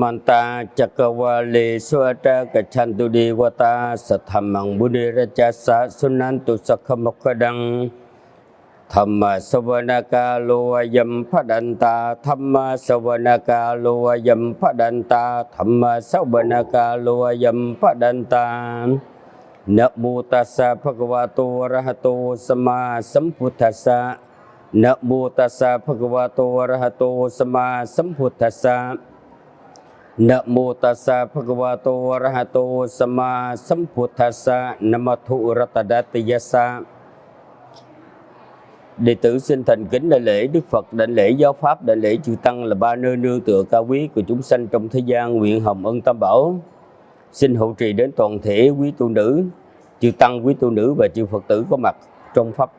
มันตาจักวาเลสวตากชันตุดีวตาสธรรมังบุริรจัสสะสุนันตุสักมกดังธรรมสวนากาโลวยมพดันตาธรรมสวนากาโลวยมพดันตาธรรมสวนากาโลวยมพดันตานะโมตัสสะภควาตุวระหะโตสมาสัมพุทธัสสะนะโมตัสสะภควาตุวระหะโตสมาสัมพุทธัสสะ Sama mô Namo Tassa Bhagavato Arahato Sama Sambuddhassa Namathu Ratadatiyassa Đệ tử xin thành kính đại lễ Đức Phật, đại lễ Giáo Pháp, đại lễ Chư Tăng là ba nơi nương tựa cao quý của chúng sanh trong thế gian nguyện hồng ân tam bảo. Xin hộ trì đến toàn thể quý tu nữ, chư Tăng, quý tu nữ và chư Phật tử có mặt trong Pháp.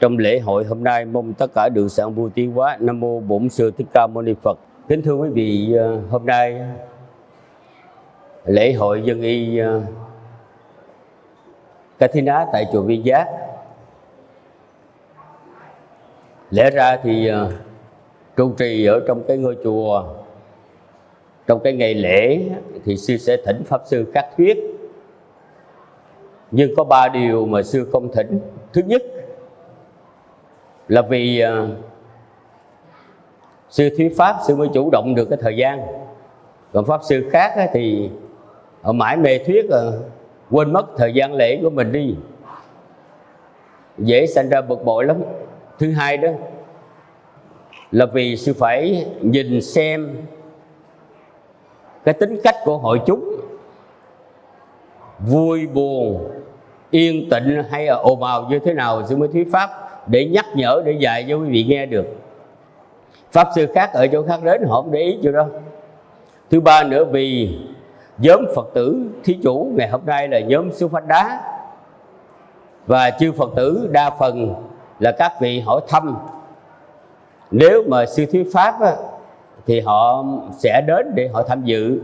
Trong lễ hội hôm nay mong tất cả được sẵn vui tiến hóa. Nam Mô Bổn Sư Thích Ca Mâu Ni Phật. Kính thưa quý vị, ờ, hôm nay lễ hội dân y ờ, tại chùa Viên Giác. Lẽ ra thì ờ, trụ trì ở trong cái ngôi chùa trong cái ngày lễ thì sư sẽ thỉnh pháp sư cắt thuyết. Nhưng có ba điều mà sư không thỉnh. Thứ nhất là vì ờ, sư thuyết pháp, sư mới chủ động được cái thời gian. Còn pháp sư khác thì ở mãi mê thuyết ờ, quên mất thời gian lễ của mình đi. Dễ sinh ra bực bội lắm. Thứ hai đó là vì sư phải nhìn xem cái tính cách của hội chúng. Vui, buồn, yên tĩnh hay là ồn ào như thế nào, sư mới thuyết pháp để nhắc nhở, để dạy cho quý vị nghe được pháp sư khác ở chỗ khác đến họ không để ý chưa đâu thứ ba nữa vì nhóm phật tử thí chủ ngày hôm nay là nhóm sư phách đá. Và chư phật tử đa phần là các vị hỏi thăm. Nếu mà sư thuyết pháp á, thì họ sẽ đến để họ tham dự.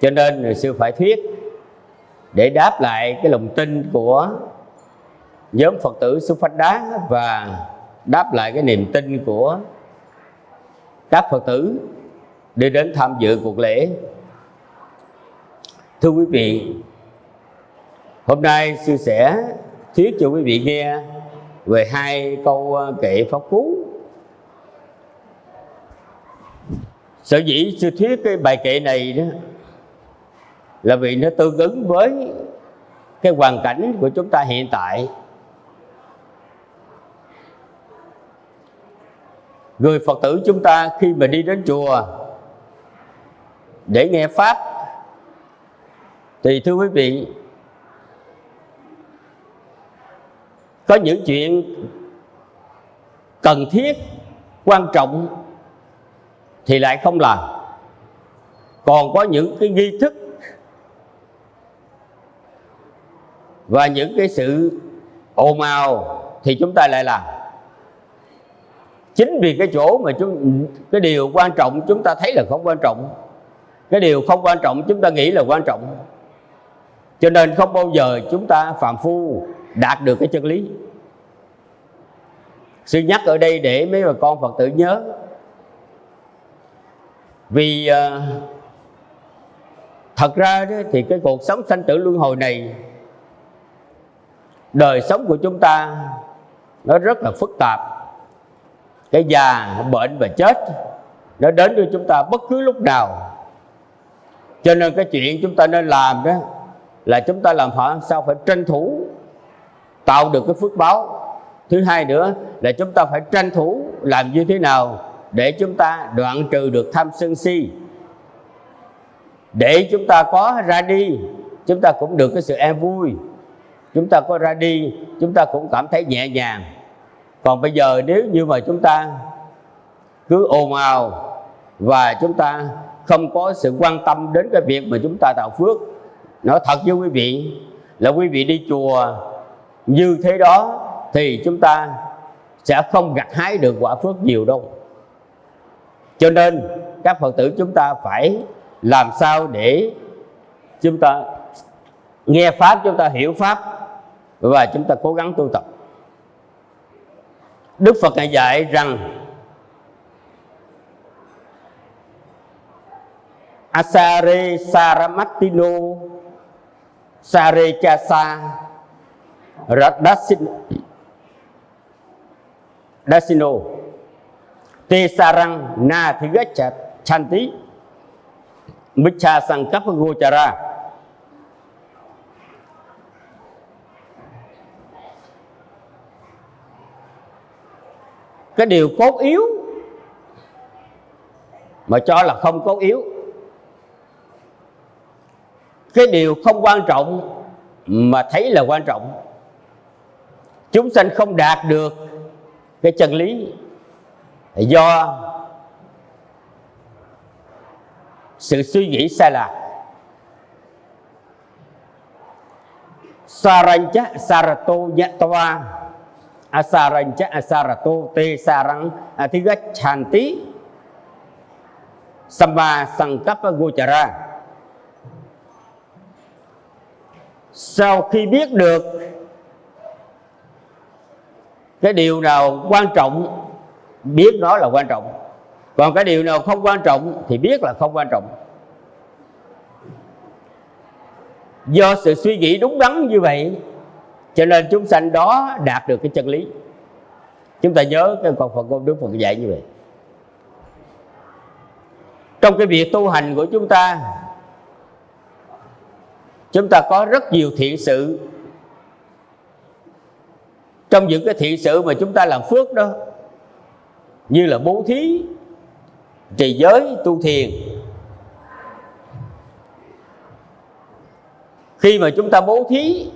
Cho nên sư phải thuyết để đáp lại cái lòng tin của nhóm phật tử sư phách đá và đáp lại cái niềm tin của các phật tử đi đến tham dự cuộc lễ. Thưa quý vị, hôm nay sư sẽ thuyết cho quý vị nghe về hai câu ờ, kệ pháp cú. Sở dĩ sư thuyết cái bài kệ này đó là vì nó tương ứng với cái hoàn cảnh của chúng ta hiện tại. Người phật tử chúng ta khi mà đi đến chùa để nghe pháp, thì thưa quý vị, có những chuyện cần thiết, quan trọng thì lại không làm. Còn có những cái nghi thức và những cái sự ồn ào thì chúng ta lại làm chính vì cái chỗ mà chúng cái điều quan trọng chúng ta thấy là không quan trọng. Cái điều không quan trọng chúng ta nghĩ là quan trọng. Cho nên không bao giờ chúng ta phạm phu đạt được cái chân lý. Sư nhắc ở đây để mấy bà con phật tử nhớ. Vì uh, thật ra đó, thì cái cuộc sống sanh tử luân hồi này đời sống của chúng ta nó rất là phức tạp cái già, bệnh và chết nó đến với chúng ta bất cứ lúc nào. Cho nên cái chuyện chúng ta nên làm đó là chúng ta làm phải sao phải tranh thủ tạo được cái phước báo. Thứ hai nữa là chúng ta phải tranh thủ làm như thế nào để chúng ta đoạn trừ được tham sân si. Để chúng ta có ra đi, chúng ta cũng được cái sự an vui. Chúng ta có ra đi, chúng ta cũng cảm thấy nhẹ nhàng còn bây giờ nếu như mà chúng ta cứ ồn ào và chúng ta không có sự quan tâm đến cái việc mà chúng ta tạo phước, nói thật với quý vị là quý vị đi chùa như thế đó thì chúng ta sẽ không gặt hái được quả phước nhiều đâu. Cho nên các phật tử chúng ta phải làm sao để chúng ta nghe pháp, chúng ta hiểu pháp và chúng ta cố gắng tu tập đức phật ngài dạy rằng, Asare Saramatino Sare Chasa Radasino Dasino Te Sarang Na Thigacha Chanti Micha Sankapa Gochara Cái điều cốt yếu Mà cho là không cốt yếu. Cái điều không quan trọng Mà thấy là quan trọng. Chúng sanh không đạt được Cái chân lý Do sự suy nghĩ sai lạc sarancha sarato asaranja asarato te sarang à, athigachanti samma sankappa gochara sau khi biết được cái điều nào quan trọng, biết nó là quan trọng. Còn cái điều nào không quan trọng thì biết là không quan trọng. Do sự suy nghĩ đúng đắn như vậy cho nên chúng sanh đó đạt được cái chân lý. Chúng ta nhớ cái con Phật ngôn Đức Phật dạy như vậy. Trong cái việc tu hành của chúng ta chúng ta có rất nhiều thiện sự. Trong những cái thiện sự mà chúng ta làm phước đó, như là bố thí, trì giới, tu thiền. Khi mà chúng ta bố thí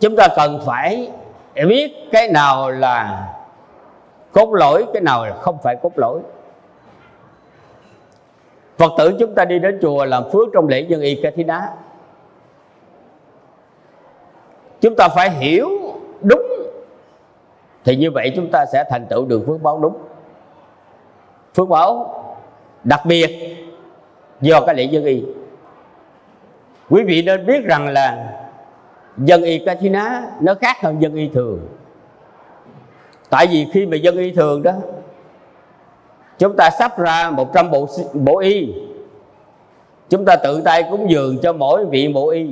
chúng ta cần phải biết cái nào là cốt lỗi cái nào là không phải cốt lỗi Phật tử chúng ta đi đến chùa làm phước trong lễ dân y ca thí đá, Chúng ta phải hiểu đúng Thì như vậy chúng ta sẽ thành tựu được phước báo đúng. Phước báo đặc biệt do cái lễ dân y. Quý vị nên biết rằng là dân y Katina nó khác hơn dân y thường. Tại vì khi mà dân y thường đó chúng ta sắp ra 100 bộ bộ y. Chúng ta tự tay cúng dường cho mỗi vị bộ y.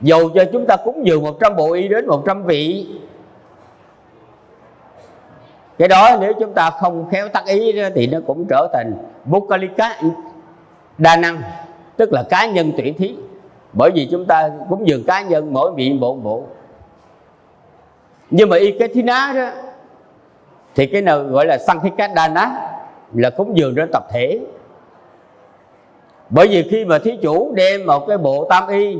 Dù cho chúng ta cúng dường 100 bộ y đến 100 vị cái đó nếu chúng ta không khéo tác ý đó, thì nó cũng trở thành Bukalika đa năng tức là cá nhân tuyển thí bởi vì chúng ta cúng dường cá nhân mỗi vị bộ bộ. Nhưng mà y cái thí ná đó, thì cái nào gọi là Sankhikadana là cúng dường trên tập thể. Bởi vì khi mà thí chủ đem một cái bộ tam y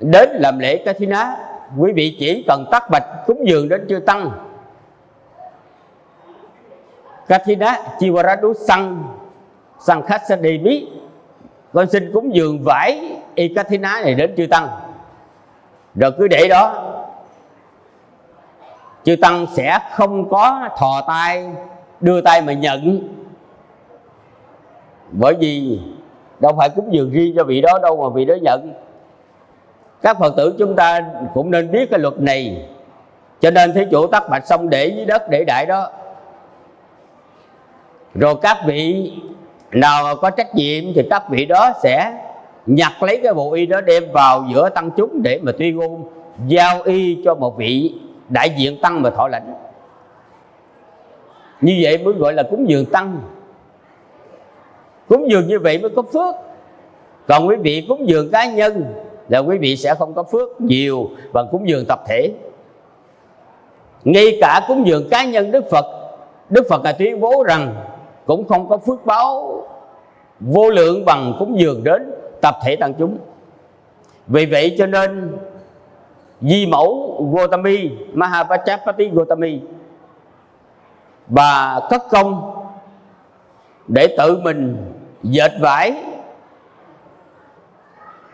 đến làm lễ cái thí ná, quý vị chỉ cần tắt bạch cúng dường đến chưa tăng. Kathina Chivaradu Sang Sang Khasadevi con xin cúng dường vải y ná này đến chư tăng. Rồi cứ để đó. Chư tăng sẽ không có thò tay, Đưa tay mà nhận. Bởi vì Đâu phải cúng dường riêng cho vị đó đâu mà vị đó nhận. Các phật tử chúng ta cũng nên biết cái luật này. Cho nên thế chủ tắt bạch xong để dưới đất để đại đó. Rồi các vị nào có trách nhiệm thì các vị đó sẽ nhặt lấy cái bộ y đó đem vào giữa tăng chúng để mà tuyên ngôn giao y cho một vị đại diện tăng mà thọ lãnh. Như vậy mới gọi là cúng dường tăng. Cúng dường như vậy mới có phước. Còn quý vị cúng dường cá nhân là quý vị sẽ không có phước nhiều bằng cúng dường tập thể. Ngay cả cúng dường cá nhân Đức Phật Đức Phật là tuyên bố rằng cũng không có phước báo vô lượng bằng cúng dường đến tập thể tăng chúng. Vì vậy cho nên di mẫu Gotami Mahapachapati Gotami bà cất công để tự mình dệt vải,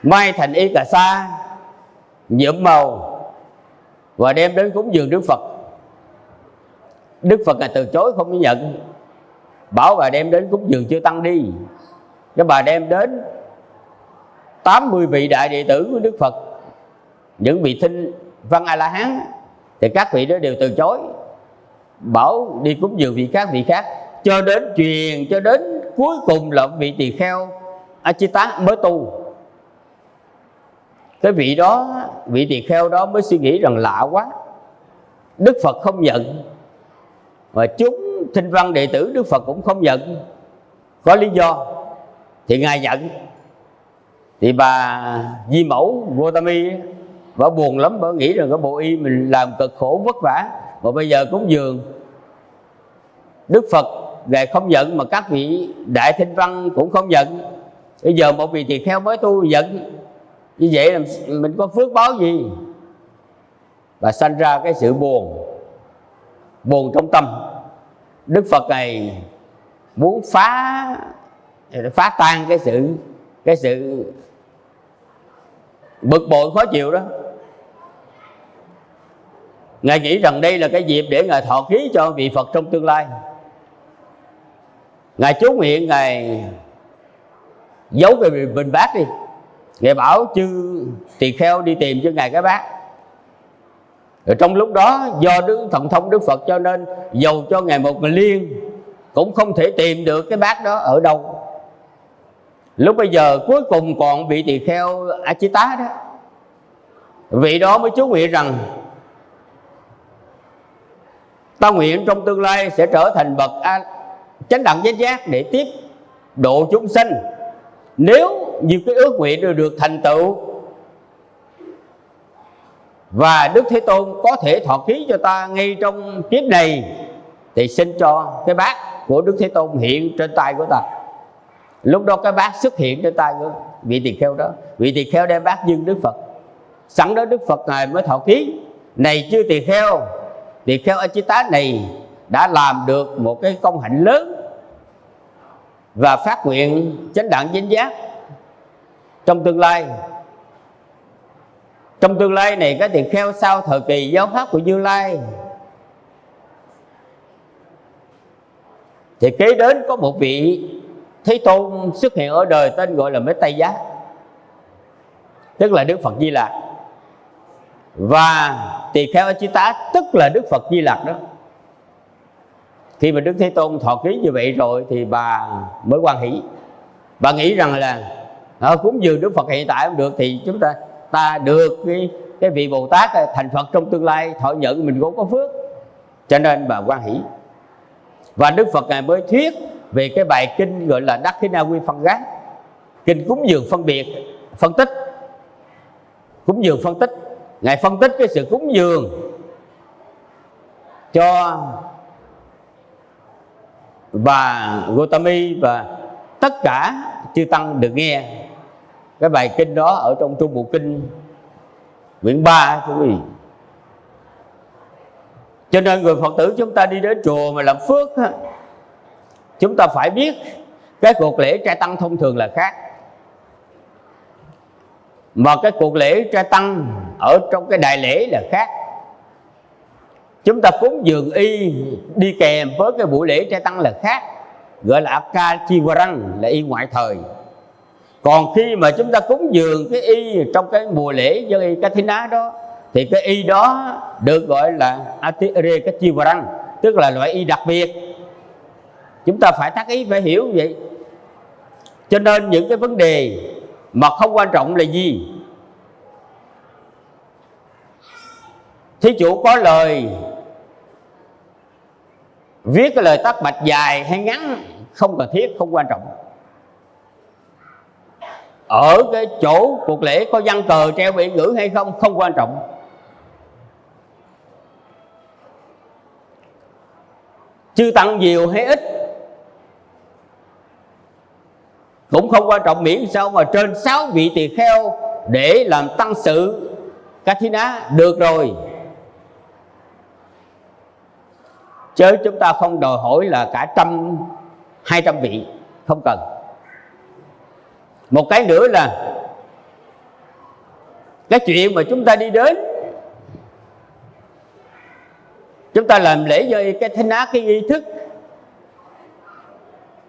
may thành y cà sa, nhuộm màu và đem đến cúng dường Đức Phật. Đức Phật là từ chối không nhận bảo bà đem đến cúng dường chưa tăng đi. Cái bà đem đến 80 vị đại đệ tử của Đức Phật, những vị thinh văn a la hán thì các vị đó đều từ chối. Bảo đi cúng dường vị khác vị khác, cho đến truyền, cho đến cuối cùng là vị tỳ kheo Achita mới tu. Cái vị đó, vị tỳ kheo đó mới suy nghĩ rằng lạ quá. Đức Phật không nhận. Và chúng thinh văn đệ tử Đức Phật cũng không nhận có lý do, thì ngài nhận thì bà di mẫu Gotami bà buồn lắm, bà nghĩ rằng cái bộ y mình làm cực khổ, vất vả, mà bây giờ cúng dường Đức Phật, ngài không nhận mà các vị đại thinh văn cũng không nhận bây giờ một vị tỳ kheo mới tu giận. Như vậy là mình có phước báo gì? Và sanh ra cái sự buồn buồn trong tâm đức phật này muốn phá phá tan cái sự cái sự bực bội khó chịu đó. Ngài nghĩ rằng đây là cái dịp để ngài thọ ký cho vị phật trong tương lai. Ngài chú nguyện ngài giấu cái bình bát đi. Ngài bảo chư tỳ kheo đi tìm cho ngài cái bát rồi trong lúc đó do đức thần thông đức phật cho nên dầu cho ngài một người liên cũng không thể tìm được cái bát đó ở đâu. Lúc bây giờ cuối cùng còn vị tỳ kheo Achita đó. Vị đó mới chú nguyện rằng ta nguyện trong tương lai sẽ trở thành bậc a, chánh đẳng giác giác để tiếp độ chúng sinh nếu như cái ước nguyện được, được thành tựu và Đức Thế Tôn có thể thọ ký cho ta ngay trong kiếp này. Thì xin cho cái bát của Đức Thế Tôn hiện trên tay của ta. Lúc đó cái bát xuất hiện trên tay của vị tỳ kheo đó. Vị tỳ kheo đem bát dâng Đức Phật. Sẵn đó Đức Phật ngài mới thọ ký này chưa tỳ kheo tỳ kheo a tá này đã làm được một cái công hạnh lớn và phát nguyện chánh đẳng chánh giác. Trong tương lai trong tương lai này cái tỳ kheo sau thời kỳ giáo pháp của như lai. Thì kế đến có một vị thế tôn xuất hiện ở đời tên gọi là mấy tây giá tức là đức phật di lạc. Và tỳ kheo a tá tức là đức phật di lạc đó. Khi mà đức thế tôn thọ ký như vậy rồi thì bà mới quan hỷ. Bà nghĩ rằng là ờ, à, cúng dường đức phật hiện tại không được thì chúng ta ta được cái cái vị bồ tát à, thành phật trong tương lai, thọ nhận mình cũng có phước. Cho nên bà quan hỷ. Và đức phật ngài mới thuyết về cái bài kinh gọi là đắc thế na quy phân gác kinh cúng dường phân biệt, phân tích. Cúng dường phân tích. Ngài phân tích cái sự cúng dường cho bà Gotami và tất cả chư tăng được nghe cái bài kinh đó ở trong trung bộ kinh, quyển 3 quý vị. Cho nên người phật tử chúng ta đi đến chùa mà làm phước chúng ta phải biết cái cuộc lễ trai tăng thông thường là khác. Mà cái cuộc lễ trai tăng ở trong cái đại lễ là khác. Chúng ta cúng dường y, đi kèm với cái buổi lễ trai tăng là khác. Gọi là akachivarang là y ngoại thời còn khi mà chúng ta cúng dường cái y trong cái mùa lễ dân y Katina đó, thì cái y đó được gọi là atire kachivarang, tức là loại y đặc biệt. Chúng ta phải tác ý, phải hiểu vậy. Cho nên những cái vấn đề mà không quan trọng là gì? Thí chủ có lời viết cái lời tắt bạch dài hay ngắn không cần thiết, không quan trọng ở cái chỗ cuộc lễ có văn cờ treo biển ngữ hay không? Không quan trọng. Chư tăng nhiều hay ít? Cũng không quan trọng miễn sao mà trên sáu vị tỳ kheo để làm tăng sự. Kathina được rồi. Chứ chúng ta không đòi hỏi là cả trăm, hai trăm vị. Không cần một cái nữa là cái chuyện mà chúng ta đi đến, chúng ta làm lễ cho cái thánh ác, cái nghi thức,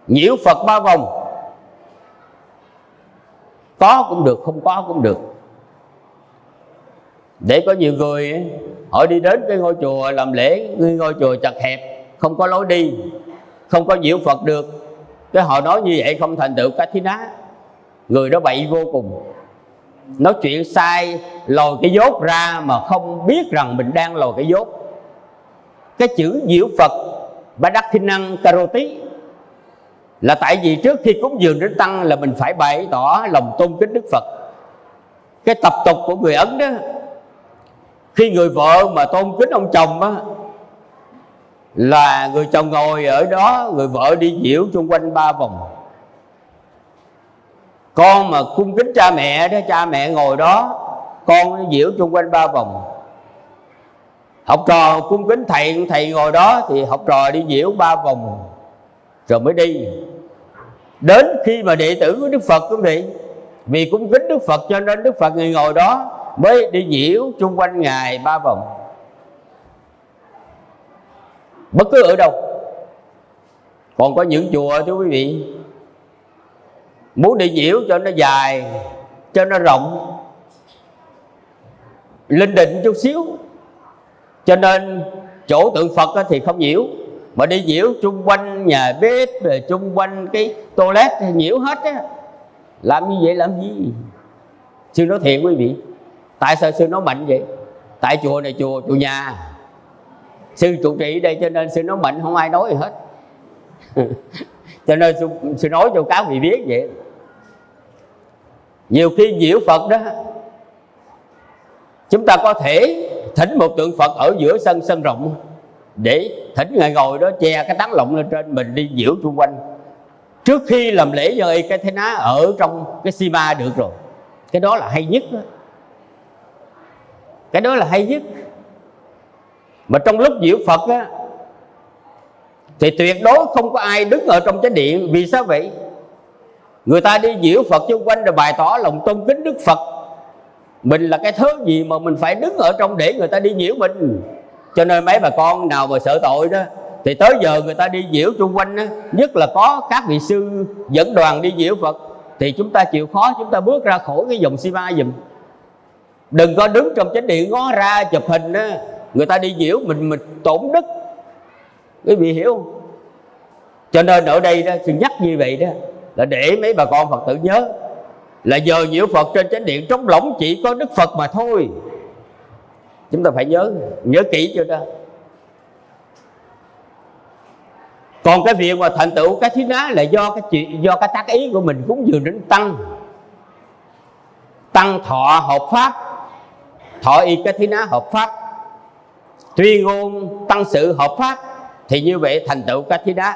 nhiễu phật ba vòng. Có cũng được, không có cũng được. Để có nhiều người, họ đi đến cái ngôi chùa làm lễ ngôi chùa chật hẹp, không có lối đi, không có nhiễu phật được. Cái họ nói như vậy không thành tựu cái thí ná người đó bậy vô cùng. Nói chuyện sai, lòi cái dốt ra mà không biết rằng mình đang lòi cái dốt. Cái chữ diệu phật ba đắc thi năng karoti là tại vì trước khi cúng dường đến tăng là mình phải bày tỏ lòng tôn kính đức phật. Cái tập tục của người ấn đó, khi người vợ mà tôn kính ông chồng á, là người chồng ngồi ở đó, người vợ đi diễu xung quanh ba vòng con mà cung kính cha mẹ đó, cha mẹ ngồi đó, con diễu chung quanh ba vòng. Học trò cung kính thầy thầy ngồi đó thì học trò đi diễu ba vòng, rồi mới đi. Đến khi mà đệ tử của đức phật quý vị vì cung kính đức phật cho nên đức phật người ngồi đó mới đi diễu chung quanh ngài ba vòng. Bất cứ ở đâu, còn có những chùa thưa quý vị muốn đi nhiễu cho nó dài cho nó rộng linh định chút xíu. Cho nên chỗ tượng phật thì không nhiễu mà đi nhiễu chung quanh nhà bếp rồi chung quanh cái toilet thì nhiễu hết á. Làm như vậy làm gì? Sư nói thiệt quý vị tại sao sư nói mạnh vậy? Tại chùa này chùa chùa nhà. Sư trụ trì đây cho nên sư nói mạnh không ai nói gì hết. Cho nên sư, sư nói cho các vị biết vậy nhiều khi diễu phật đó, chúng ta có thể thỉnh một tượng phật ở giữa sân sân rộng để thỉnh ngài ngồi đó, che cái tán lộng lên trên, mình đi diễu xung quanh. Trước khi làm lễ cho y cái thế ná ở trong cái si được rồi, cái đó là hay nhất đó. cái đó là hay nhất. Mà trong lúc diễu phật á, thì tuyệt đối không có ai đứng ở trong chánh điện, vì sao vậy? Người ta đi diễu phật xung quanh rồi bày tỏ lòng tôn kính đức phật. Mình là cái thứ gì mà mình phải đứng ở trong để người ta đi nhiễu mình? Cho nên mấy bà con nào mà sợ tội đó thì tới giờ người ta đi diễu xung quanh đó, nhất là có các vị sư dẫn đoàn đi diễu phật thì chúng ta chịu khó chúng ta bước ra khỏi cái dòng si ma dùm đừng có đứng trong chánh điện ngó ra chụp hình đó người ta đi diễu mình mình tổn đức. Quý vị hiểu không? Cho nên ở đây đó sự nhắc như vậy đó là để mấy bà con phật tử nhớ. Là giờ nhiễu phật trên chánh điện, trống lỏng chỉ có đức phật mà thôi. Chúng ta phải nhớ nhớ kỹ cho đó. Còn cái việc mà thành tựu cái thí ná là do cái chuyện do cái tác ý của mình cúng dường đến tăng. Tăng thọ hợp pháp, thọ y cái thí ná hợp pháp. Tuyên ngôn tăng sự hợp pháp, thì như vậy thành tựu cái thí ná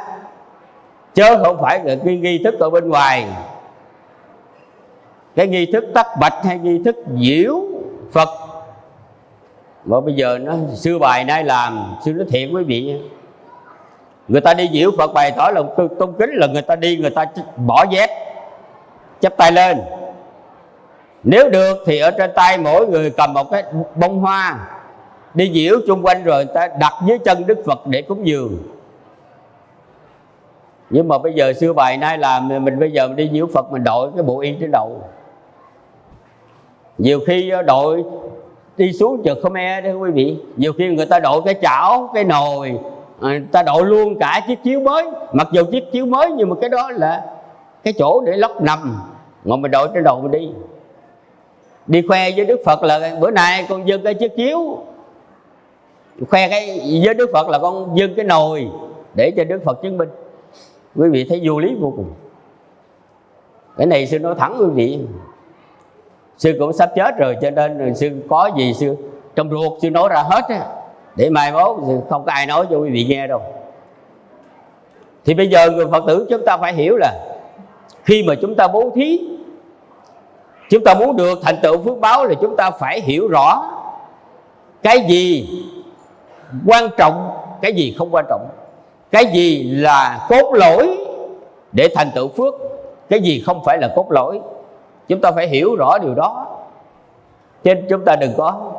chứ không phải là cái nghi thức ở bên ngoài. Cái nghi thức tắc bạch hay nghi thức diễu phật. Mà bây giờ nó, xưa bài nay làm, xưa nói thiện quý vị người ta đi diễu phật bày tỏ lòng tôn kính là người ta đi, người ta bỏ dép, chắp tay lên. Nếu được thì ở trên tay mỗi người cầm một cái bông hoa. Đi diễu chung quanh rồi người ta đặt dưới chân đức phật để cúng dường nhưng mà bây giờ xưa bài nay làm mình bây giờ mình đi nhiễu phật mình đội cái bộ y trên đầu nhiều khi ờ, đội đi xuống chợ Khmer đó quý vị. Nhiều khi người ta đội cái chảo, cái nồi ờ, người ta đội luôn cả chiếc chiếu mới. Mặc dù chiếc chiếu mới nhưng mà cái đó là cái chỗ để lóc nằm. Mà mình đội trên đầu mình đi. Đi khoe với đức phật là bữa nay con dâng cái chiếc chiếu. Khoe cái với đức phật là con dâng cái nồi để cho đức phật chứng minh quý vị thấy vô lý vô cùng. Cái này sư nói thẳng quý vị. Sư cũng sắp chết rồi, cho nên sư có gì sư, trong ruột sư nói ra hết á. Để mai mốt không có ai nói cho quý vị nghe đâu. Thì bây giờ người phật tử chúng ta phải hiểu là khi mà chúng ta bố thí, chúng ta muốn được thành tựu phước báo là chúng ta phải hiểu rõ cái gì quan trọng, cái gì không quan trọng cái gì là cốt lỗi để thành tựu phước? Cái gì không phải là cốt lỗi chúng ta phải hiểu rõ điều đó. Chứ chúng ta đừng có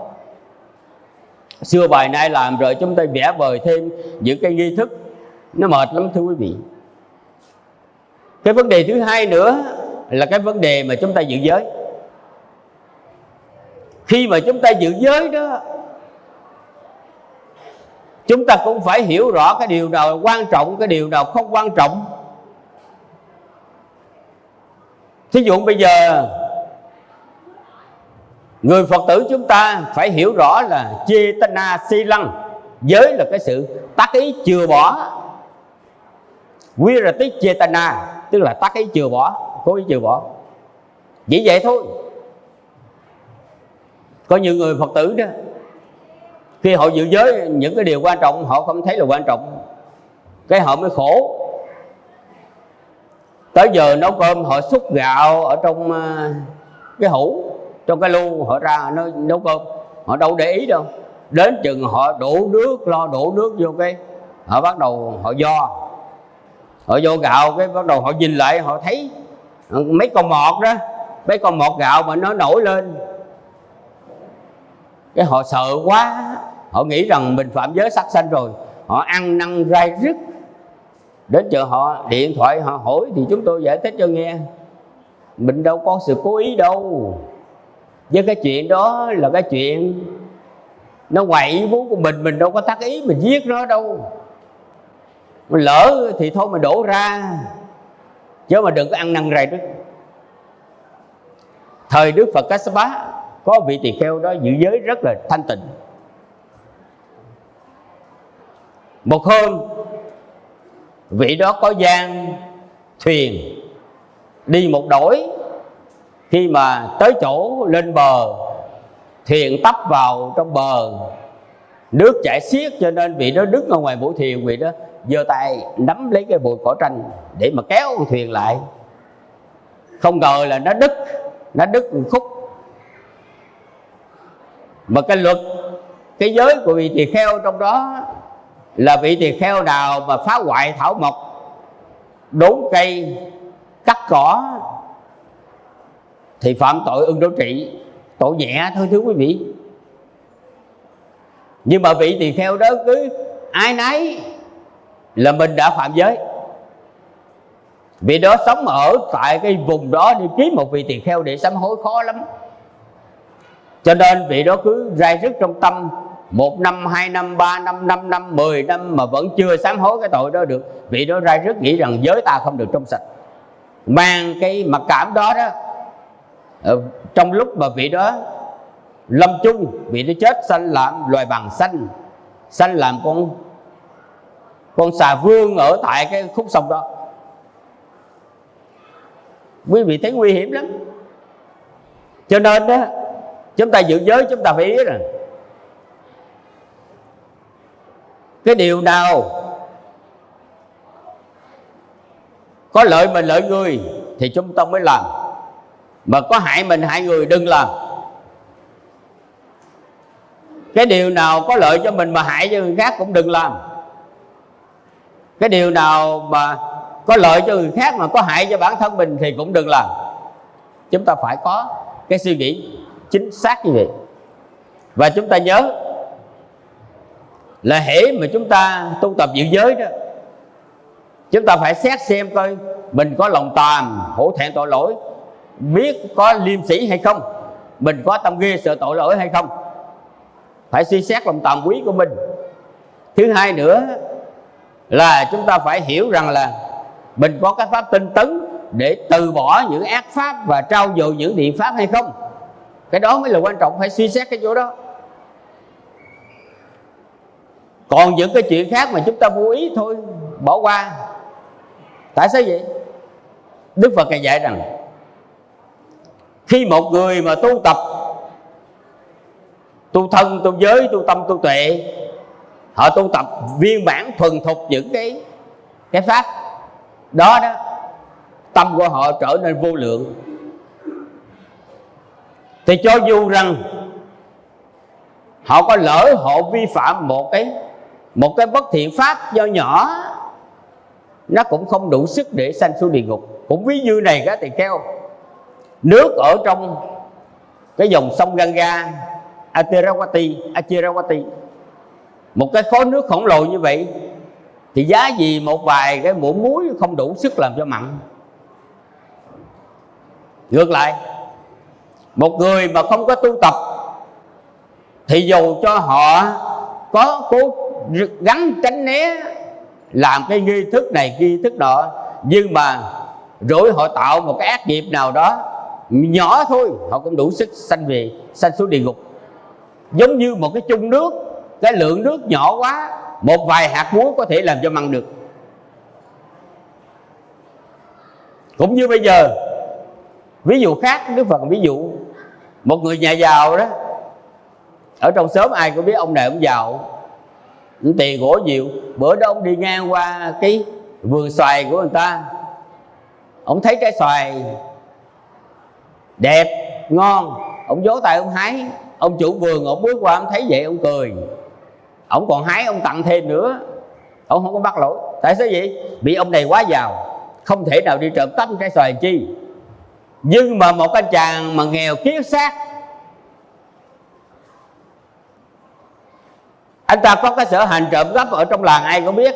xưa bài nay làm rồi chúng ta vẽ vời thêm những cái nghi thức. Nó mệt lắm thưa quý vị. Cái vấn đề thứ hai nữa là cái vấn đề mà chúng ta giữ giới. Khi mà chúng ta giữ giới đó chúng ta cũng phải hiểu rõ cái điều nào quan trọng, cái điều nào không quan trọng. Thí dụ bây giờ, người phật tử chúng ta phải hiểu rõ là chetana si lăng giới là cái sự tác ý chừa bỏ. Virati chetana tức là tác ý chừa bỏ, cố ý chừa bỏ. Chỉ vậy thôi. Có nhiều người phật tử đó khi họ giữ giới, những cái điều quan trọng, họ không thấy là quan trọng. Cái họ mới khổ. Tới giờ nấu cơm, họ xúc gạo ở trong ờ, cái hũ, trong cái lu, họ ra nó nấu cơm. Họ đâu để ý đâu. Đến chừng họ đổ nước, lo đổ nước vô cái, họ bắt đầu họ do. Họ vô gạo, cái bắt đầu họ nhìn lại, họ thấy ờ, mấy con mọt đó, mấy con mọt gạo mà nó nổi lên. Cái họ sợ quá họ nghĩ rằng mình phạm giới sắc sanh rồi. Họ ăn năn rai rứt. Đến chợ họ điện thoại, họ hỏi thì chúng tôi giải thích cho nghe. Mình đâu có sự cố ý đâu. Với cái chuyện đó là cái chuyện nó ngoài ý muốn của mình mình đâu có tác ý mình giết nó đâu. Mình lỡ thì thôi mình đổ ra. Chứ mà đừng có ăn năn rầy rứt. Thời đức phật Kassapa có vị tỳ kheo đó giữ giới rất là thanh tịnh. Một hôm, vị đó có gian thuyền đi một đổi. Khi mà tới chỗ lên bờ, thuyền tấp vào trong bờ. Nước chảy xiết cho nên vị đó đứng ở ngoài mũi thuyền, vị đó giơ tay nắm lấy cái bụi cỏ tranh để mà kéo con thuyền lại. Không ngờ là nó đứt nó đứt một khúc. Mà cái luật, cái giới của vị tỳ kheo trong đó là vị tỳ kheo nào mà phá hoại thảo mộc, đốn cây, cắt cỏ, thì phạm tội ưng đối trị, tội nhẹ thôi thưa quý vị. Nhưng mà vị tỳ kheo đó cứ ai nấy là mình đã phạm giới. Vì đó sống ở tại cái vùng đó đi kiếm một vị tỳ kheo để sám hối khó lắm. Cho nên vị đó cứ rai rứt trong tâm một năm, hai năm, ba năm năm năm, mười năm mà vẫn chưa sám hối cái tội đó được. Vị đó ra rất nghĩ rằng giới ta không được trong sạch. Mang cái mặc cảm đó đó ờ, trong lúc mà vị đó lâm chung, vị đó chết, sanh làm loài bằng xanh. Sanh làm con con xà vương ở tại cái khúc sông đó. Quý vị thấy nguy hiểm lắm. Cho nên đó, chúng ta giữ giới, chúng ta phải biết rằng cái điều nào có lợi mình lợi người thì chúng ta mới làm. Mà có hại mình, hại người đừng làm. Cái điều nào có lợi cho mình mà hại cho người khác cũng đừng làm. Cái điều nào mà có lợi cho người khác mà có hại cho bản thân mình thì cũng đừng làm. Chúng ta phải có cái suy nghĩ chính xác như vậy. Và chúng ta nhớ là hễ mà chúng ta tu tập giữ giới đó, chúng ta phải xét xem coi mình có lòng tàm hổ thẹn tội lỗi, biết có liêm sĩ hay không, mình có tâm ghê sợ tội lỗi hay không. Phải suy xét lòng tàm quý của mình. Thứ hai nữa là chúng ta phải hiểu rằng là mình có cái pháp tinh tấn để từ bỏ những ác pháp và trao dồi những điện pháp hay không. Cái đó mới là quan trọng, phải suy xét cái chỗ đó còn những cái chuyện khác mà chúng ta vô ý thôi, bỏ qua. Tại sao vậy? Đức phật ngài dạy rằng, khi một người mà tu tập, tu thân, tu giới, tu tâm, tu tuệ, họ tu tập viên bản thuần thục những cái cái pháp đó đó, tâm của họ trở nên vô lượng. Thì cho dù rằng, họ có lỡ họ vi phạm một cái một cái bất thiện pháp do nhỏ, nó cũng không đủ sức để sanh xuống địa ngục. Cũng ví như này các tỳ kheo. Nước ở trong cái dòng sông Ganga Atirawati Achirawati. Một cái khối nước khổng lồ như vậy, thì giá gì một vài cái muỗng muối không đủ sức làm cho mặn. Ngược lại, một người mà không có tu tập, thì dù cho họ có cố gắn tránh né, làm cái nghi thức này, nghi thức nọ nhưng mà rồi họ tạo một cái ác nghiệp nào đó, nhỏ thôi, họ cũng đủ sức sanh về, sanh xuống địa ngục. Giống như một cái chung nước, cái lượng nước nhỏ quá, một vài hạt muối có thể làm cho mặn được. Cũng như bây giờ, ví dụ khác, đức phật ví dụ, một người nhà giàu đó, ở trong xóm ai cũng biết ông này ông giàu tiền gỗ nhiều. Bữa đó ông đi ngang qua cái vườn xoài của người ta. Ông thấy trái xoài đẹp, ngon. Ông vỗ tay ông hái. Ông chủ vườn, ông bước qua ông thấy vậy, ông cười. Ông còn hái, ông tặng thêm nữa. Ông không có bắt lỗi. Tại sao vậy? Bị ông này quá giàu. Không thể nào đi trộm cắp trái xoài chi. Nhưng mà một anh chàng mà nghèo kiết xác anh ta có cái sở hành trộm cắp ở trong làng ai cũng biết.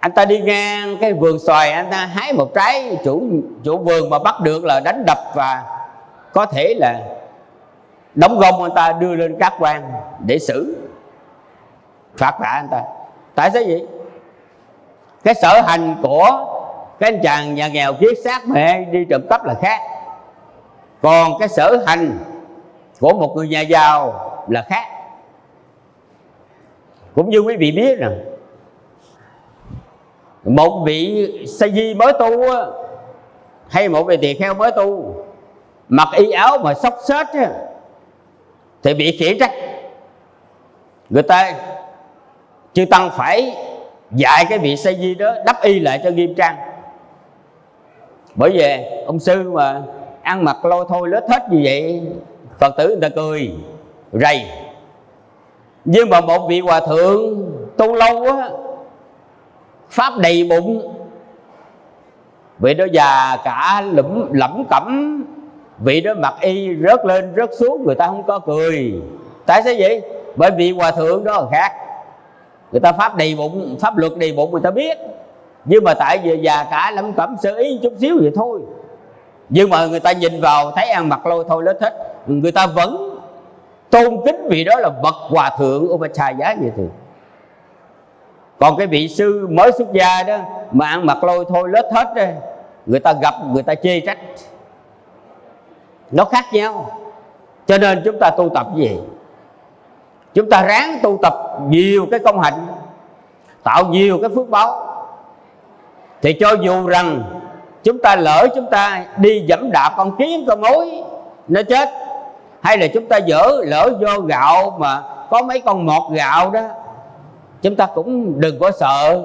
Anh ta đi ngang cái vườn xoài, anh ta hái một trái chủ chủ vườn mà bắt được là đánh đập và có thể là đóng gông anh ta, đưa lên các quan để xử, phạt vạ anh ta. Tại sao vậy? Cái sở hành của cái anh chàng nhà nghèo kiết xác mẹ đi trộm cắp là khác. Còn cái sở hành của một người nhà giàu là khác cũng như quý vị biết rằng, một vị sa di mới tu hay một vị tỳ kheo mới tu, mặc y áo mà xốc xếch thì bị khiển trách. Người ta chư tăng phải dạy cái vị sa di đó, đắp y lại cho nghiêm trang. Bởi vì ông sư mà ăn mặc lôi thôi, lết hết như vậy, phật tử người ta cười, rầy nhưng mà một vị hòa thượng tu lâu á, pháp đầy bụng, vị đó già cả lẫm lẫm cẩm, vị đó mặc y rớt lên rớt xuống, người ta không có cười. Tại sao vậy? Bởi vì hòa thượng đó là khác. Người ta pháp đầy bụng, pháp luật đầy bụng người ta biết. Nhưng mà tại vì già cả lẫm cẩm, sơ ý chút xíu vậy thôi. Nhưng mà người ta nhìn vào, thấy ăn mặc lôi thôi, lết hết. Người ta vẫn tôn kính vị đó là bậc hòa thượng Upachaya vậy thường. Còn cái vị sư mới xuất gia đó mà ăn mặc lôi thôi lết hết đó, người ta gặp người ta chê trách. Nó khác nhau. Cho nên chúng ta tu tập gì? Chúng ta ráng tu tập nhiều cái công hạnh tạo nhiều cái phước báo. Thì cho dù rằng chúng ta lỡ chúng ta đi dẫm đạp con kiến con mối nó chết hay là chúng ta dở lỡ vô gạo mà có mấy con mọt gạo đó, chúng ta cũng đừng có sợ.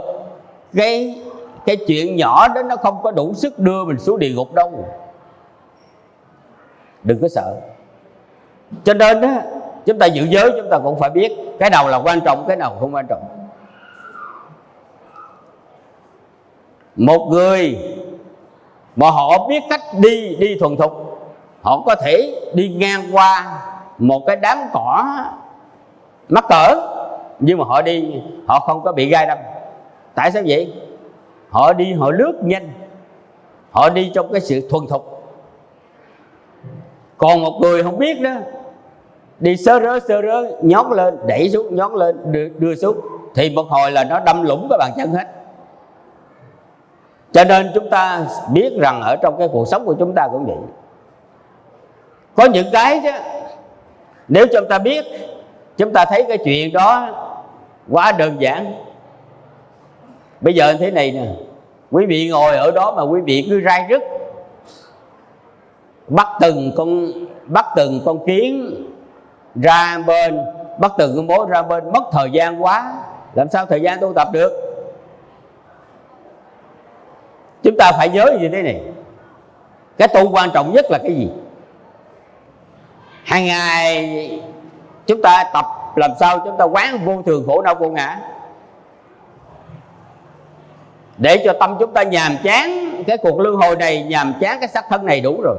Cái cái chuyện nhỏ đó nó không có đủ sức đưa mình xuống địa ngục đâu. Đừng có sợ. Cho nên đó chúng ta giữ giới chúng ta cũng phải biết cái nào là quan trọng, cái nào không quan trọng. Một người mà họ biết cách đi đi thuần thục họ có thể đi ngang qua một cái đám cỏ mắc cỡ nhưng mà họ đi họ không có bị gai đâm. Tại sao vậy? Họ đi họ lướt nhanh. Họ đi trong cái sự thuần thục. Còn một người không biết đó đi sơ rớ sơ rớ nhón lên đẩy xuống nhón lên đưa, đưa xuống. Thì một hồi là nó đâm lũng cái bàn chân hết. Cho nên chúng ta biết rằng ở trong cái cuộc sống của chúng ta cũng vậy có những cái chứ. Nếu chúng ta biết, chúng ta thấy cái chuyện đó quá đơn giản. Bây giờ thế này nè, quý vị ngồi ở đó mà quý vị cứ rai rứt. Bắt từng con, bắt từng con kiến ra bên, bắt từng con mối ra bên. Mất thời gian quá, làm sao thời gian tu tập được? Chúng ta phải nhớ như thế này. Cái tu quan trọng nhất là cái gì? Hàng ngày chúng ta tập, làm sao chúng ta quán vô thường khổ đau vô ngã. Để cho tâm chúng ta nhàm chán, cái cuộc luân hồi này nhàm chán, cái xác thân này đủ rồi.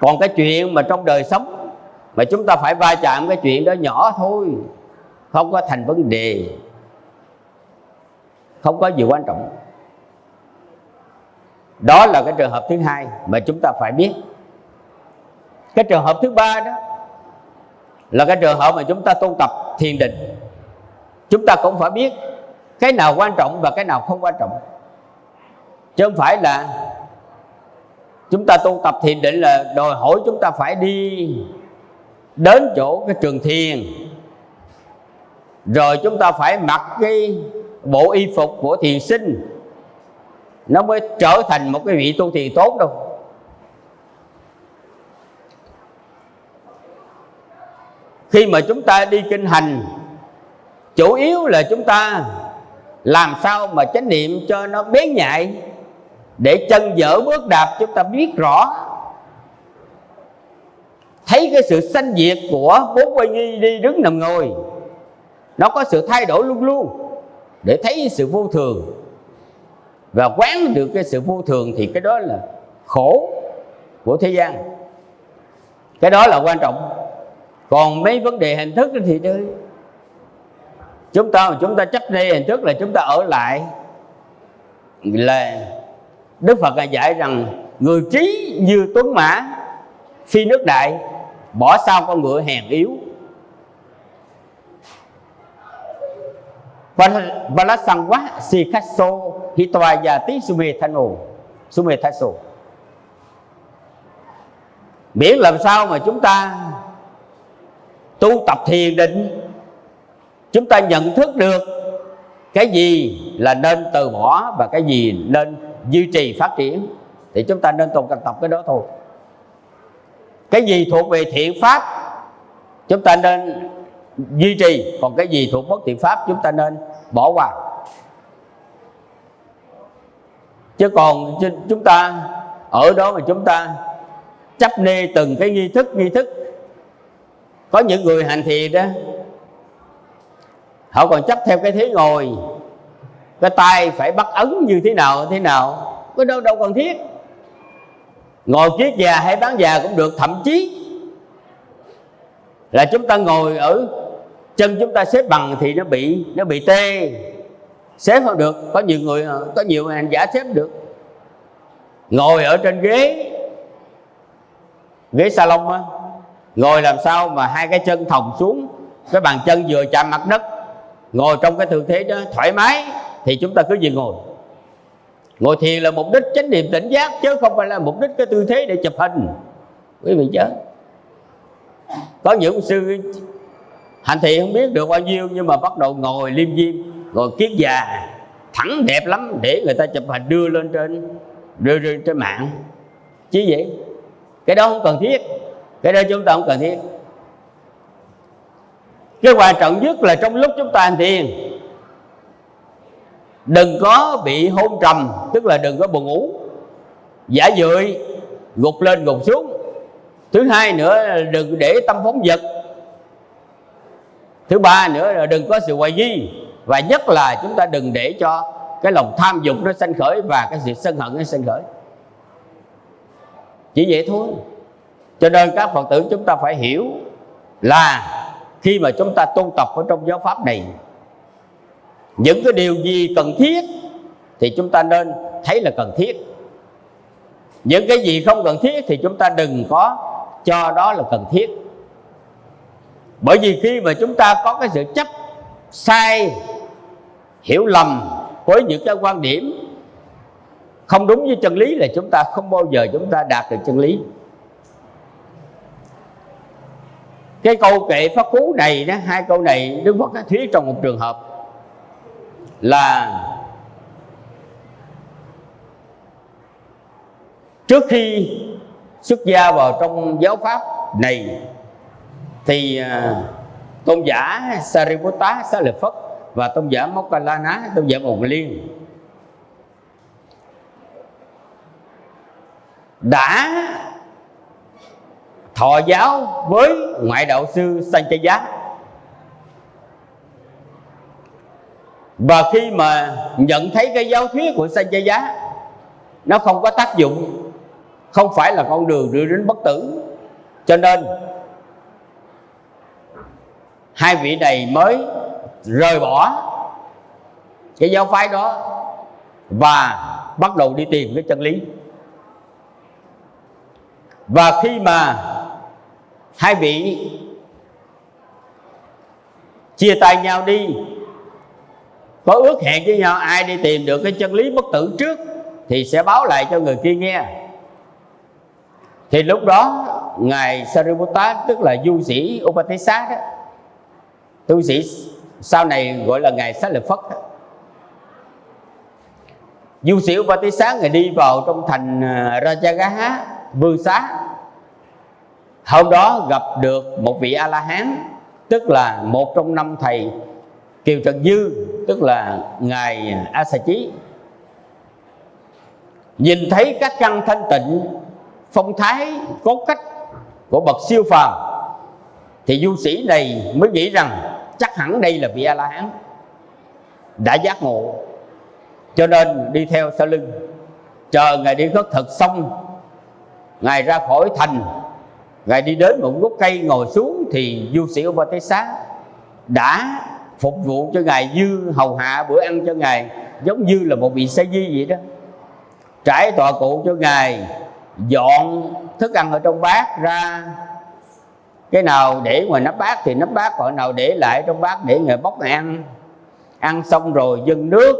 Còn cái chuyện mà trong đời sống mà chúng ta phải va chạm cái chuyện đó nhỏ thôi, không có thành vấn đề, không có gì quan trọng. Đó là cái trường hợp thứ hai mà chúng ta phải biết cái trường hợp thứ ba đó là cái trường hợp mà chúng ta tu tập thiền định. Chúng ta cũng phải biết cái nào quan trọng và cái nào không quan trọng. Chứ không phải là chúng ta tu tập thiền định là đòi hỏi chúng ta phải đi đến chỗ cái trường thiền. Rồi chúng ta phải mặc cái bộ y phục của thiền sinh. Nó mới trở thành một cái vị tu thiền tốt đâu. Khi mà chúng ta đi kinh hành, chủ yếu là chúng ta làm sao mà chánh niệm cho nó bén nhạy, để chân dở bước đạp chúng ta biết rõ. Thấy cái sự sanh diệt của bốn quay nghi đi đứng nằm ngồi, nó có sự thay đổi luôn luôn, để thấy sự vô thường. Và quán được cái sự vô thường thì cái đó là khổ của thế gian. Cái đó là quan trọng còn mấy vấn đề hình thức thì chơi chúng ta chúng ta chấp đây hình thức là chúng ta ở lại. Là Đức Phật dạy rằng, người trí như tuấn mã, phi nước đại, bỏ sau con ngựa hèn yếu. Valasangwa Sikhaso Hitwayati Sumethano Sumethaso Miễn làm sao mà chúng ta tu tập thiền định, Chúng ta nhận thức được cái gì là nên từ bỏ và cái gì nên duy trì phát triển, Thì chúng ta nên tu tập cái đó thôi. Cái gì thuộc về thiện pháp, Chúng ta nên duy trì. Còn cái gì thuộc bất thiện pháp, chúng ta nên bỏ qua. Chứ còn chúng ta, ở đó mà chúng ta chấp nê từng cái nghi thức nghi thức có những người hành thiền đó, họ còn chấp theo cái thế ngồi, cái tay phải bắt ấn như thế nào thế nào có đâu đâu cần thiết. Ngồi kiết già hay bán già cũng được, thậm chí là chúng ta ngồi ở chân chúng ta xếp bằng thì nó bị nó bị tê. Xếp không được, có nhiều người, có nhiều hành giả xếp được. Ngồi ở trên ghế ghế salon á ngồi làm sao mà hai cái chân thòng xuống, cái bàn chân vừa chạm mặt đất, ngồi trong cái tư thế đó thoải mái, thì chúng ta cứ gì ngồi. Ngồi thiền là mục đích chánh niệm tỉnh giác, chứ không phải là mục đích cái tư thế để chụp hình. Quý vị chứ có những sư hành thiện không biết được bao nhiêu, nhưng mà bắt đầu ngồi liêm diêm, ngồi kiết già, thẳng đẹp lắm, để người ta chụp hình đưa lên trên, đưa lên trên mạng. Chứ vậy cái đó không cần thiết cái đó chúng ta không cần thiết. Cái quan trọng nhất là trong lúc chúng ta hành thiền, đừng có bị hôn trầm, tức là đừng có buồn ngủ. Giả dưỡi gục lên, gục xuống. Thứ hai nữa là đừng để tâm phóng vật. Thứ ba nữa là đừng có sự hoài nghi. Và nhất là chúng ta đừng để cho cái lòng tham dục nó sanh khởi và cái sự sân hận nó sanh khởi. Chỉ vậy thôi cho nên các phật tử chúng ta phải hiểu là khi mà chúng ta tu tập ở trong giáo pháp này, những cái điều gì cần thiết thì chúng ta nên thấy là cần thiết. Những cái gì không cần thiết thì chúng ta đừng có cho đó là cần thiết. Bởi vì khi mà chúng ta có cái sự chấp sai, hiểu lầm với những cái quan điểm không đúng với chân lý là chúng ta không bao giờ chúng ta đạt được chân lý. Cái câu kệ pháp cú này đó, hai câu này đức phật đã thuyết trong một trường hợp. Là trước khi xuất gia vào trong giáo pháp này, thì à, tôn giả Sariputta Xá Lợi Phất và tôn giả Mokkalana, tôn giả Mộc Liên đã thọ giáo với ngoại đạo sư Sanchaya và khi mà nhận thấy cái giáo thuyết của Sanchaya nó không có tác dụng, không phải là con đường đưa đến bất tử. Cho nên, hai vị này mới rời bỏ cái giáo phái đó và bắt đầu đi tìm cái chân lý. Và khi mà hai vị chia tay nhau đi. Có ước hẹn với nhau, ai đi tìm được cái chân lý bất tử trước thì sẽ báo lại cho người kia nghe. Thì lúc đó, ngài Sariputta, tức là du sĩ Upatissa đó, tu sĩ sau này gọi là ngài Sát Lợi Phất đó. du sĩ Upatissa ngài đi vào trong thành à, Rajagaha vương xá hôm đó gặp được một vị a la hán tức là một trong năm thầy kiều trần dư, tức là ngài a sa chí nhìn thấy các căn thanh tịnh, phong thái cốt cách của bậc siêu phàm, thì du sĩ này mới nghĩ rằng chắc hẳn đây là vị a la hán đã giác ngộ. Cho nên đi theo sau lưng, chờ ngài đi khất thực xong, ngài ra khỏi thành ngài đi đến một gốc cây, ngồi xuống thì du sĩ Ông Ba Tế Xá đã phục vụ cho ngài dư hầu hạ bữa ăn cho ngài, giống như là một vị sa di vậy đó. Trải tọa cụ cho ngài, dọn thức ăn ở trong bát ra. Cái nào để ngoài nắp bát thì nắp bát, còn nào để lại trong bát để ngài bóc ngài ăn. Ăn xong rồi dâng nước,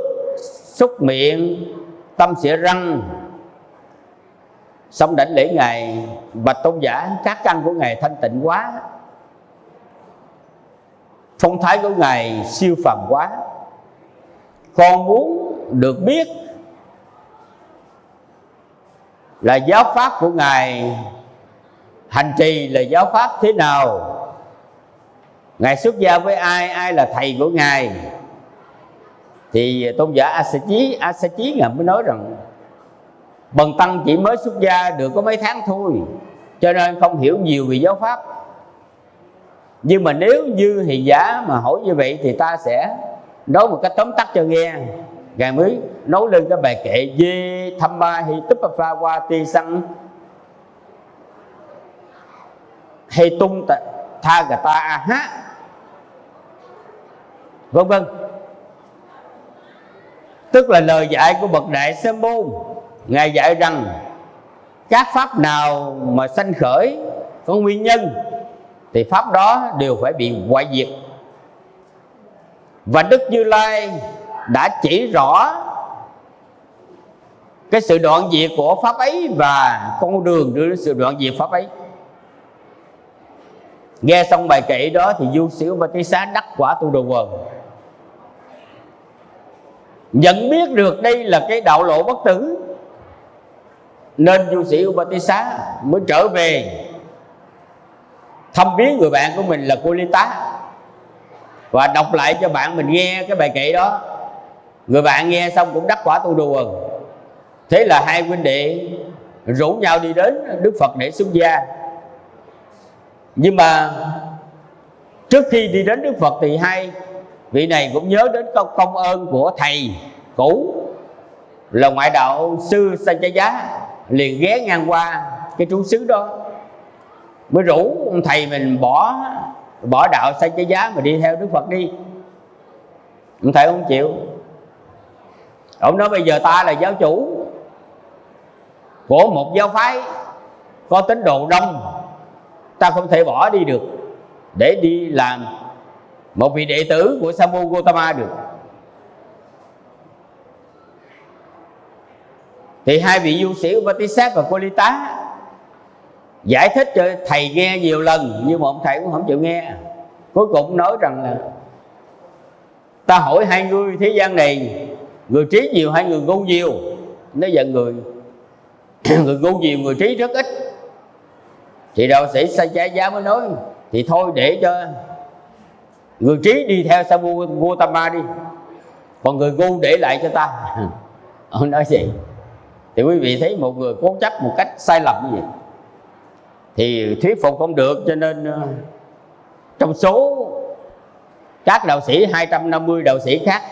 xúc miệng, tâm xỉa răng xong đảnh lễ ngài bạch tôn giả, các căn của ngài thanh tịnh quá. Phong thái của ngài siêu phàm quá. Con muốn được biết là giáo pháp của ngài, hành trì là giáo pháp thế nào? Ngài xuất gia với ai ai là thầy của ngài? Thì tôn giả a sa chí, a sa chí ngài mới nói rằng bần tăng chỉ mới xuất gia được có mấy tháng thôi, cho nên không hiểu nhiều về giáo pháp. Nhưng mà nếu như thì giả mà hỏi như vậy thì ta sẽ nói một cách tóm tắt cho nghe. Ngài mới nấu lên cái bài kệ Di tham ba hi túp pha qua ti săng hay tung tha gà ta a ha vân vân. Tức là lời dạy của bậc đại sa môn ngài dạy rằng, các pháp nào mà sanh khởi có nguyên nhân, thì pháp đó đều phải bị hoại diệt. Và đức như lai đã chỉ rõ cái sự đoạn diệt của pháp ấy và con đường đưa đến sự đoạn diệt pháp ấy. Nghe xong bài kệ đó thì du sĩ và cái xá đắc quả tu đồ quần. Nhận biết được đây là cái đạo lộ bất tử nên du sĩ Upatissa mới trở về. Thăm viếng người bạn của mình là cô Ly Tá và đọc lại cho bạn mình nghe cái bài kệ đó. Người bạn nghe xong cũng đắc quả tu đùa thế là hai huynh đệ rủ nhau đi đến Đức Phật để xuất gia. Nhưng mà trước khi đi đến Đức Phật thì hai vị này cũng nhớ đến công, công ơn của thầy cũ là ngoại đạo sư Sanchaya liền ghé ngang qua cái trú xứ đó. Mới rủ ông thầy mình bỏ bỏ đạo sai cái giá mà đi theo đức phật đi. Ông thầy không chịu. Ông nói bây giờ ta là giáo chủ của một giáo phái có tín đồ đông. Ta không thể bỏ đi được để đi làm một vị đệ tử của Samu Gotama được. Thì hai vị du sĩ Upatisat và Kolita giải thích cho thầy nghe nhiều lần, nhưng mà ông thầy cũng không chịu nghe. Cuối cùng nói rằng là, ta hỏi hai người thế gian này, người trí nhiều hay người ngu nhiều? Nó giận người. Người ngu nhiều, người trí rất ít. Thì đạo sĩ sa trái giá mới nói, thì thôi để cho người trí đi theo Sabu Gautama đi, còn người ngu để lại cho ta. Ông nói gì thì quý vị thấy một người cố chấp một cách sai lầm như vậy. Thì thuyết phục không được, cho nên ờ, trong số các đạo sĩ 250 đạo sĩ khác,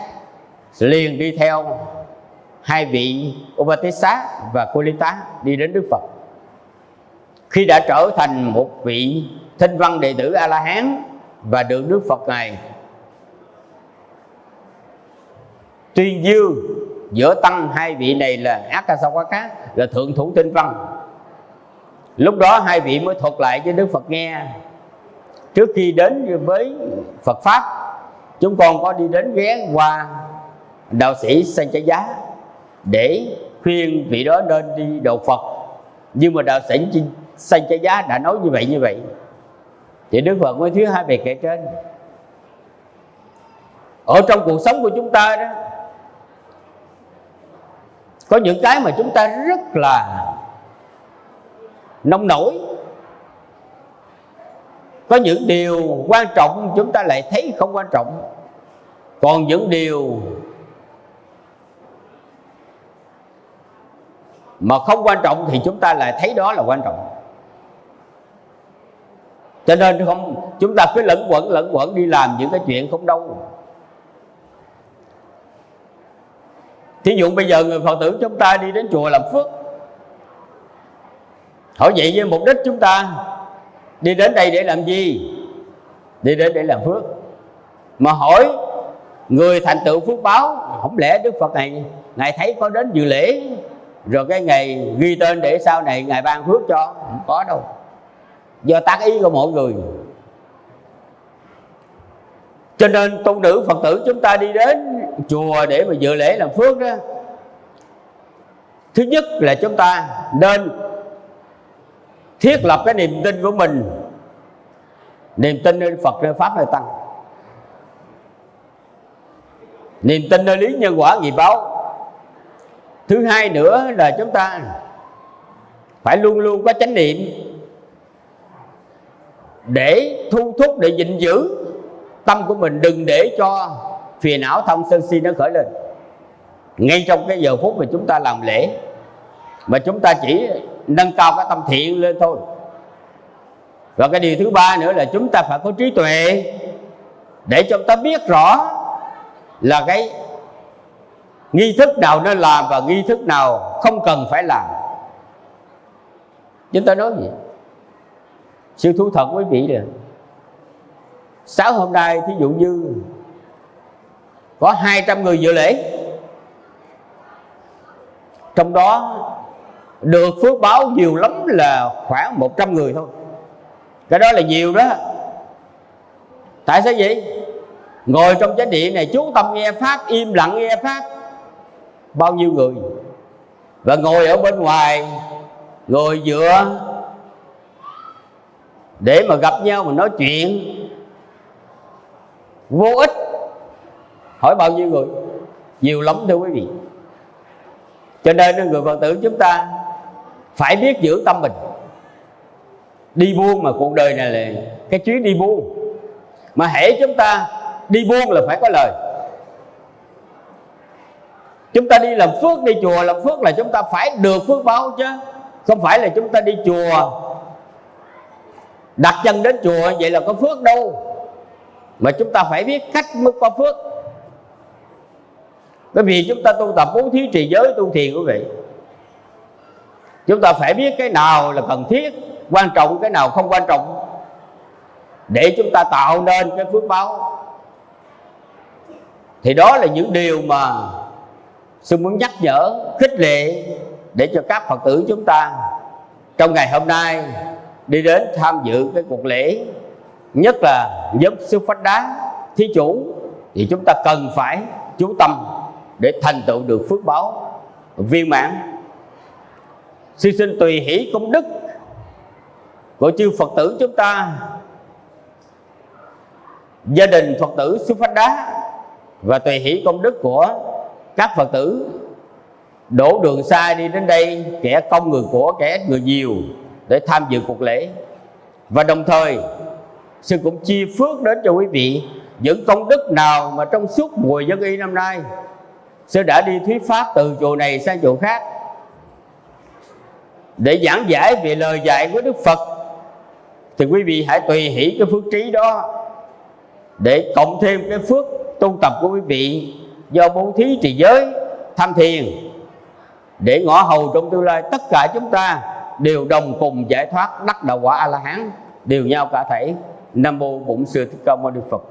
liền đi theo hai vị Upatissa và Kulita đi đến Đức Phật. Khi đã trở thành một vị thinh văn đệ tử A La Hán và được Đức Phật này tuyên dương giữa tăng hai vị này là Akasawaka là thượng thủ tinh văn. Lúc đó hai vị mới thuật lại cho Đức Phật nghe. Trước khi đến với Phật pháp, chúng con có đi đến ghé qua đạo sĩ sanh trái giá để khuyên vị đó nên đi đầu Phật. Nhưng mà đạo sĩ sanh trái giá đã nói như vậy như vậy. Thì Đức Phật mới thuyết hai bài kể trên. Ở trong cuộc sống của chúng ta đó có những cái mà chúng ta rất là nông nổi. Có những điều quan trọng chúng ta lại thấy không quan trọng. Còn những điều mà không quan trọng thì chúng ta lại thấy đó là quan trọng. Cho nên không, chúng ta cứ lẫn quẩn lẫn quẩn đi làm những cái chuyện không đâu. Thí dụ bây giờ người phật tử chúng ta đi đến chùa làm phước hỏi vậy với mục đích chúng ta đi đến đây để làm gì? Đi đến để làm phước. Mà hỏi người thành tựu phước báo, không lẽ đức phật này, ngài thấy có đến dự lễ, rồi cái ngày ghi tên để sau này ngài ban phước cho? Không có đâu. Do tác ý của mỗi người. Cho nên tôn nữ phật tử chúng ta đi đến chùa để mà dự lễ làm phước đó. Thứ nhất là chúng ta nên thiết lập cái niềm tin của mình. Niềm tin nơi phật, nơi pháp nơi tăng. Niềm tin nơi lý nhân quả nghiệp báo. Thứ hai nữa là chúng ta phải luôn luôn có chánh niệm để thu thúc, để gìn giữ tâm của mình, đừng để cho phiền não thông sân si nó khởi lên. Ngay trong cái giờ phút mà chúng ta làm lễ, mà chúng ta chỉ nâng cao cái tâm thiện lên thôi. Và cái điều thứ ba nữa là chúng ta phải có trí tuệ để cho ta biết rõ là cái nghi thức nào nên làm và nghi thức nào không cần phải làm. Chúng ta nói gì? Sự thú thật quý vị là sáng hôm nay thí dụ như có 200 người dự lễ. Trong đó, được phước báo nhiều lắm là khoảng 100 người thôi. Cái đó là nhiều đó. Tại sao vậy? Ngồi trong chánh điện này, chú tâm nghe pháp, im lặng nghe pháp. Bao nhiêu người? Và ngồi ở bên ngoài, ngồi dựa để mà gặp nhau mà nói chuyện. Vô ích hỏi bao nhiêu người? Nhiều lắm thưa quý vị. Cho nên người phật tử, chúng ta phải biết giữ tâm mình. Đi buông mà cuộc đời này là cái chuyến đi buông mà hễ chúng ta đi buông là phải có lời. Chúng ta đi làm phước, đi chùa làm phước là chúng ta phải được phước báo chứ. Không phải là chúng ta đi chùa, đặt chân đến chùa, vậy là có phước đâu. Mà chúng ta phải biết cách mới có phước bởi vì chúng ta tu tập bố thí trì giới tu thiền quý vị. Chúng ta phải biết cái nào là cần thiết, quan trọng, cái nào không quan trọng. Để chúng ta tạo nên cái phước báo. Thì đó là những điều mà sư muốn nhắc nhở, khích lệ để cho các phật tử chúng ta trong ngày hôm nay đi đến tham dự cái cuộc lễ, nhất là giúp sư phách đá, thí chủ. Thì chúng ta cần phải chú tâm để thành tựu được phước báo. Viên mãn. Xin xin tùy hỷ công đức của chư phật tử chúng ta. Gia đình phật tử sư phách đá và tùy hỷ công đức của các phật tử. Đổ đường xa đi đến đây, kẻ công người của kẻ người nhiều để tham dự cuộc lễ. Và đồng thời, sư cũng chia phước đến cho quý vị những công đức nào mà trong suốt mùa dân y năm nay sư đã đi thuyết pháp từ chùa này sang chùa khác. Để giảng giải về lời dạy của đức phật, thì quý vị hãy tùy hỷ cái phước trí đó. Để cộng thêm cái phước tu tập của quý vị do bố thí trì giới, tham thiền, để ngõ hầu trong tương lai, tất cả chúng ta đều đồng cùng giải thoát đắc đạo quả a la hán đều nhau cả thể nam mô bổn sư thích ca mâu ni phật.